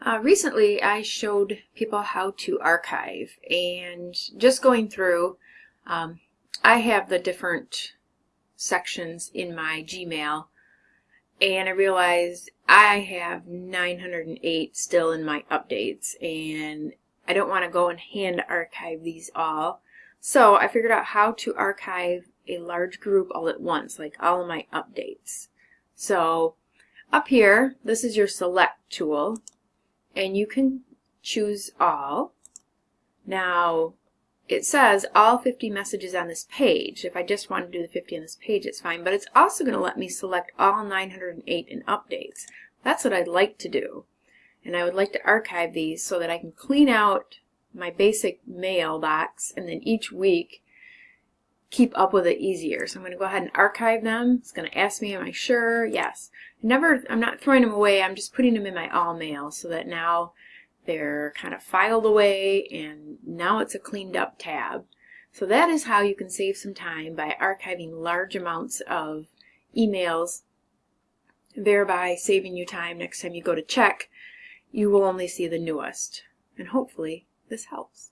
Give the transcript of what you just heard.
Uh, recently, I showed people how to archive and just going through, um, I have the different sections in my Gmail and I realized I have 908 still in my updates and I don't want to go and hand archive these all. So I figured out how to archive a large group all at once, like all of my updates. So up here, this is your select tool and you can choose all. Now, it says all 50 messages on this page. If I just want to do the 50 on this page, it's fine. But it's also going to let me select all 908 in updates. That's what I'd like to do. And I would like to archive these so that I can clean out my basic mailbox and then each week keep up with it easier. So I'm going to go ahead and archive them. It's going to ask me, am I sure? Yes. never, I'm not throwing them away. I'm just putting them in my all mail so that now they're kind of filed away and now it's a cleaned up tab. So that is how you can save some time by archiving large amounts of emails, thereby saving you time next time you go to check. You will only see the newest. And hopefully this helps.